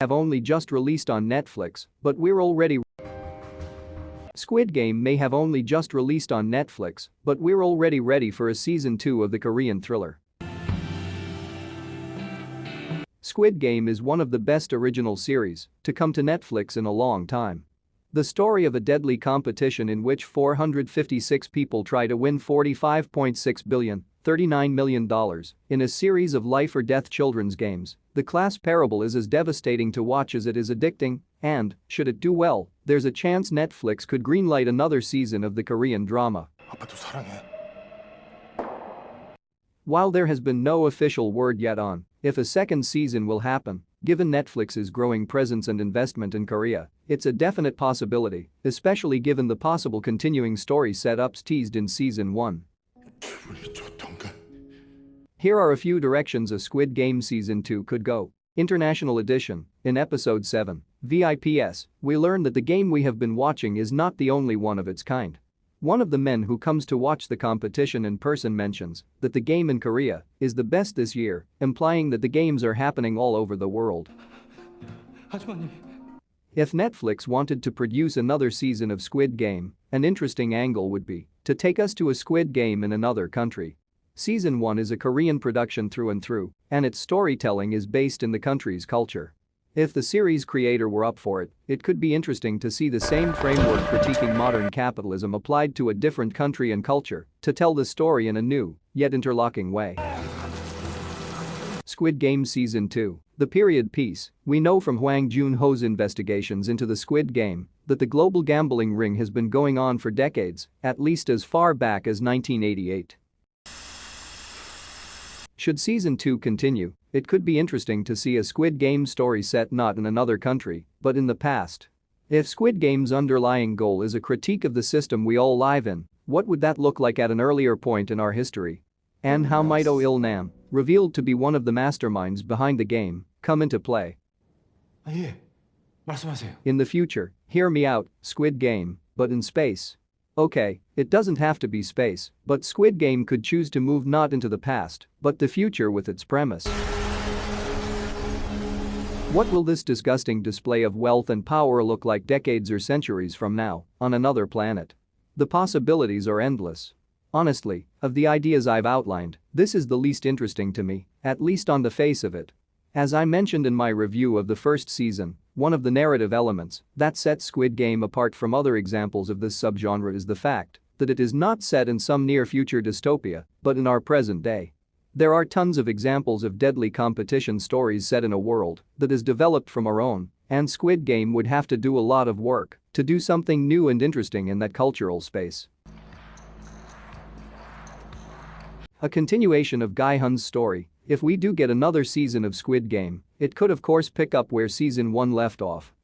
have only just released on Netflix, but we're already Squid Game may have only just released on Netflix, but we're already ready for a season 2 of the Korean thriller. Squid Game is one of the best original series to come to Netflix in a long time. The story of a deadly competition in which 456 people try to win 45.6 billion, $39 million, in a series of life or death children's games. The class parable is as devastating to watch as it is addicting, and, should it do well, there's a chance Netflix could greenlight another season of the Korean drama. While there has been no official word yet on if a second season will happen, given Netflix's growing presence and investment in Korea, it's a definite possibility, especially given the possible continuing story setups teased in season 1. Here are a few directions a Squid Game Season 2 could go. International Edition, in Episode 7, VIPS, we learn that the game we have been watching is not the only one of its kind. One of the men who comes to watch the competition in person mentions that the game in Korea is the best this year, implying that the games are happening all over the world. If Netflix wanted to produce another season of Squid Game, an interesting angle would be to take us to a Squid Game in another country. Season 1 is a Korean production through and through, and its storytelling is based in the country's culture. If the series creator were up for it, it could be interesting to see the same framework critiquing modern capitalism applied to a different country and culture to tell the story in a new, yet interlocking way. Squid Game Season 2, the period piece, we know from Hwang Jun-ho's investigations into the Squid Game that the global gambling ring has been going on for decades, at least as far back as 1988. Should season 2 continue, it could be interesting to see a Squid Game story set not in another country, but in the past. If Squid Game's underlying goal is a critique of the system we all live in, what would that look like at an earlier point in our history? And how might Oh Il Nam, revealed to be one of the masterminds behind the game, come into play. In the future, hear me out, Squid Game, but in space. Okay, it doesn't have to be space, but Squid Game could choose to move not into the past, but the future with its premise. What will this disgusting display of wealth and power look like decades or centuries from now, on another planet? The possibilities are endless. Honestly, of the ideas I've outlined, this is the least interesting to me, at least on the face of it. As I mentioned in my review of the first season, one of the narrative elements that sets Squid Game apart from other examples of this subgenre is the fact that it is not set in some near-future dystopia, but in our present day. There are tons of examples of deadly competition stories set in a world that is developed from our own, and Squid Game would have to do a lot of work to do something new and interesting in that cultural space. A continuation of Gi-hun's story, if we do get another season of Squid Game, it could of course pick up where season 1 left off,